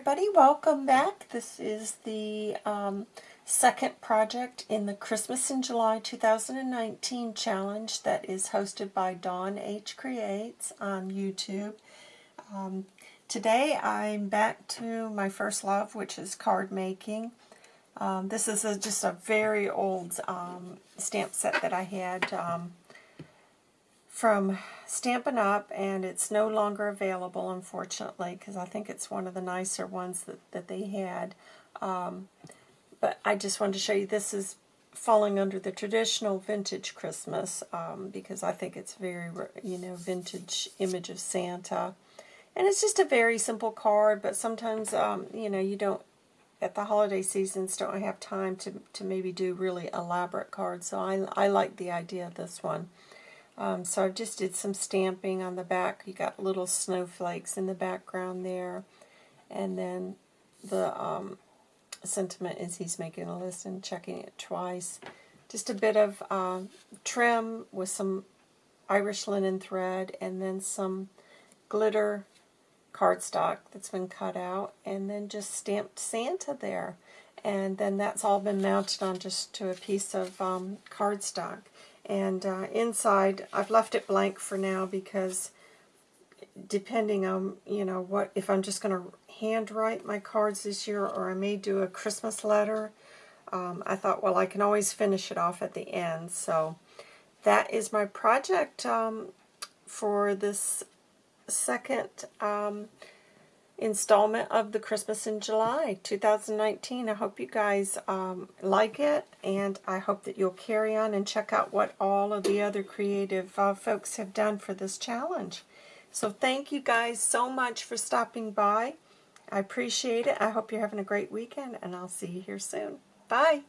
everybody, welcome back. This is the um, second project in the Christmas in July 2019 challenge that is hosted by Dawn H Creates on YouTube. Um, today I'm back to my first love, which is card making. Um, this is a, just a very old um, stamp set that I had um, from Stampin' Up! and it's no longer available, unfortunately, because I think it's one of the nicer ones that, that they had. Um, but I just wanted to show you this is falling under the traditional vintage Christmas um, because I think it's very, you know, vintage image of Santa. And it's just a very simple card, but sometimes, um, you know, you don't, at the holiday seasons, don't have time to, to maybe do really elaborate cards. So I, I like the idea of this one. Um, so I just did some stamping on the back. You got little snowflakes in the background there. And then the um, sentiment is he's making a list and checking it twice. Just a bit of uh, trim with some Irish linen thread and then some glitter cardstock that's been cut out and then just stamped Santa there. And then that's all been mounted on just to a piece of um, cardstock. And uh, inside, I've left it blank for now because depending on, you know, what if I'm just going to handwrite my cards this year or I may do a Christmas letter, um, I thought, well, I can always finish it off at the end. So that is my project um, for this second um, installment of the Christmas in July 2019. I hope you guys um, like it, and I hope that you'll carry on and check out what all of the other creative uh, folks have done for this challenge. So thank you guys so much for stopping by. I appreciate it. I hope you're having a great weekend, and I'll see you here soon. Bye.